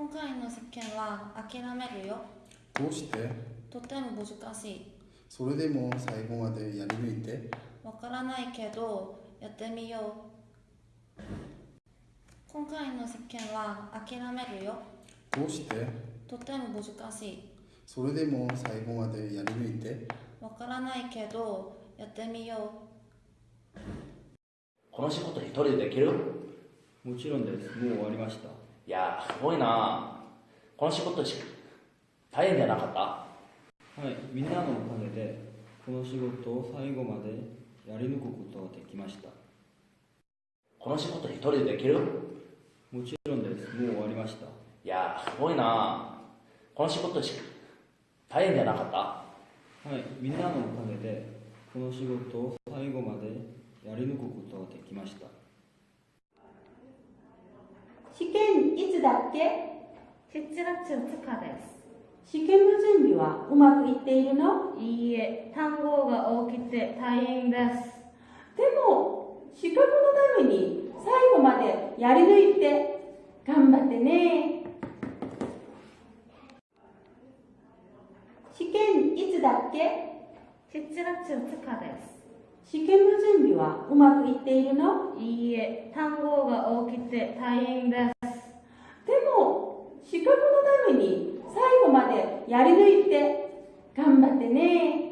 今回の試験は諦めるよ。どうして？とても難しい。それでも最後までやり抜いて？わからないけどやってみよう。今回の試験は諦めるよ。どうして？とても難しい。それでも最後までやり抜いて？わからないけどやってみよこの仕事一人でできる？もちろんです。もう終わりました。いやすごいなこの仕事し大変じゃなかった？はい、みんなのおかげで、この仕事を最後までやり抜くことができました。この仕事一人でできる？もちろんです。もう終わりました。いやすごいなこの仕事し大変じゃなかった？はい、みんなのおかげで、この仕事を最後までやり抜くことができました。試験いつだっけ？う7月2日です。試験の準備はうまくいっているの？いいえ単語が多くて大変です。でも資格のために最後までやり抜いて頑張ってね。試験いつだっけ？7月2日です試験の準備はうまくいっているの？いいえ単語が多くて大変です。でも資格のために最後までやり抜いて頑張ってね